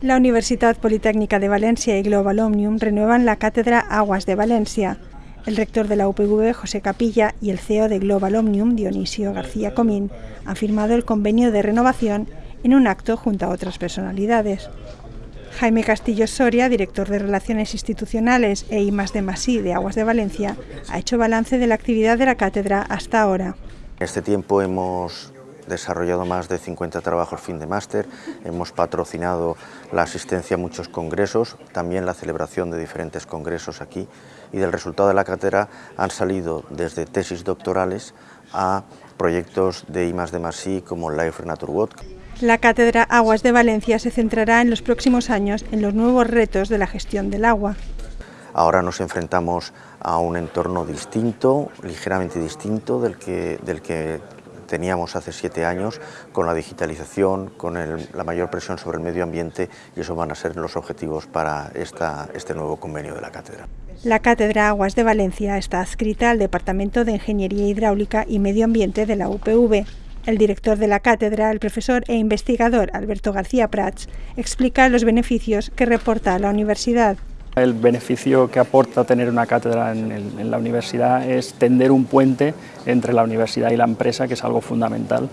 La Universidad Politécnica de Valencia y Global Omnium renuevan la cátedra Aguas de Valencia. El rector de la UPV, José Capilla, y el CEO de Global Omnium, Dionisio García Comín, han firmado el convenio de renovación en un acto junto a otras personalidades. Jaime Castillo Soria, director de Relaciones Institucionales e I de de Aguas de Valencia, ha hecho balance de la actividad de la cátedra hasta ahora. En este tiempo hemos desarrollado más de 50 trabajos fin de máster, hemos patrocinado la asistencia a muchos congresos, también la celebración de diferentes congresos aquí y del resultado de la cátedra han salido desde tesis doctorales a proyectos de I de como Life Nature La cátedra Aguas de Valencia se centrará en los próximos años en los nuevos retos de la gestión del agua. Ahora nos enfrentamos a un entorno distinto, ligeramente distinto del que, del que teníamos hace siete años con la digitalización, con la mayor presión sobre el medio ambiente y eso van a ser los objetivos para esta, este nuevo convenio de la cátedra. La Cátedra Aguas de Valencia está adscrita al Departamento de Ingeniería Hidráulica y Medio Ambiente de la UPV. El director de la cátedra, el profesor e investigador Alberto García Prats, explica los beneficios que reporta a la universidad. El beneficio que aporta tener una cátedra en, la universidad es tender un puente entre la universidad y la empresa, que es algo fundamental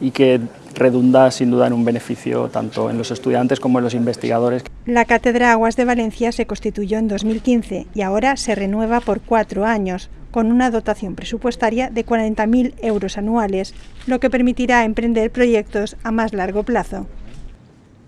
y que redunda sin duda en un beneficio tanto en los estudiantes como en los investigadores. La Cátedra Aguas de Valencia se constituyó en 2015 y ahora se renueva por cuatro años, con una dotación presupuestaria de 40.000 euros anuales, lo que permitirá emprender proyectos a más largo plazo.